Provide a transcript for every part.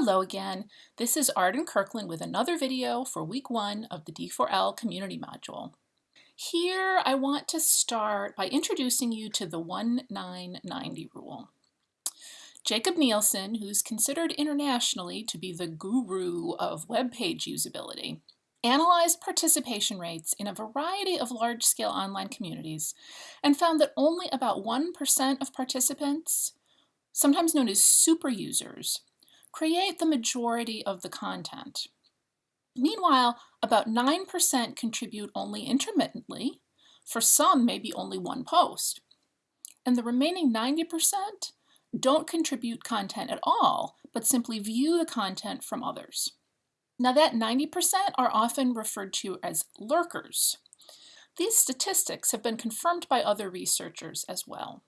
Hello again. This is Arden Kirkland with another video for week one of the D4L community module. Here I want to start by introducing you to the 1990 rule. Jakob Nielsen, who's considered internationally to be the guru of web page usability, analyzed participation rates in a variety of large-scale online communities and found that only about 1% of participants, sometimes known as super users, create the majority of the content. Meanwhile, about 9% contribute only intermittently, for some maybe only one post. And the remaining 90% don't contribute content at all, but simply view the content from others. Now that 90% are often referred to as lurkers. These statistics have been confirmed by other researchers as well.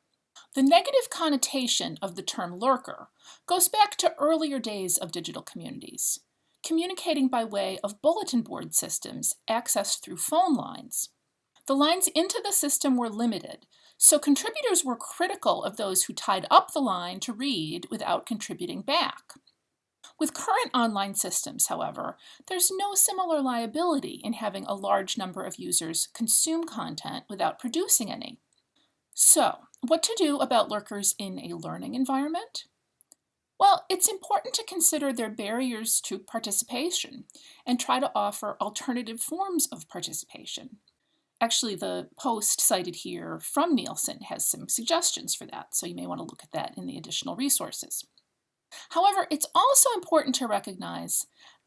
The negative connotation of the term lurker goes back to earlier days of digital communities, communicating by way of bulletin board systems accessed through phone lines. The lines into the system were limited, so contributors were critical of those who tied up the line to read without contributing back. With current online systems, however, there's no similar liability in having a large number of users consume content without producing any. So, what to do about lurkers in a learning environment? Well, it's important to consider their barriers to participation and try to offer alternative forms of participation. Actually, the post cited here from Nielsen has some suggestions for that, so you may want to look at that in the additional resources. However, it's also important to recognize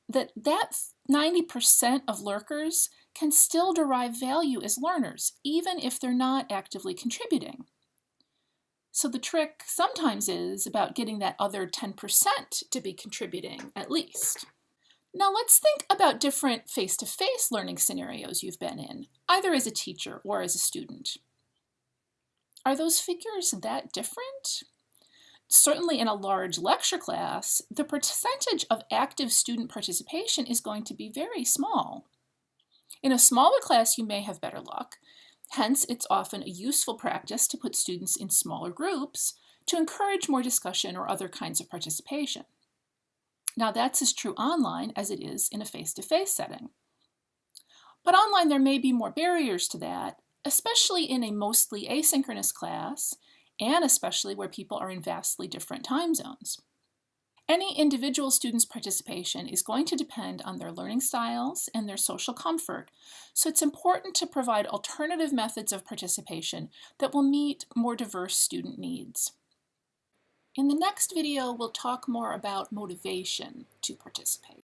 that that 90% of lurkers can still derive value as learners, even if they're not actively contributing. So the trick sometimes is about getting that other 10% to be contributing at least. Now let's think about different face-to-face -face learning scenarios you've been in, either as a teacher or as a student. Are those figures that different? Certainly in a large lecture class, the percentage of active student participation is going to be very small. In a smaller class, you may have better luck, Hence, it's often a useful practice to put students in smaller groups to encourage more discussion or other kinds of participation. Now that's as true online as it is in a face-to-face -face setting. But online there may be more barriers to that, especially in a mostly asynchronous class, and especially where people are in vastly different time zones. Any individual student's participation is going to depend on their learning styles and their social comfort, so it's important to provide alternative methods of participation that will meet more diverse student needs. In the next video, we'll talk more about motivation to participate.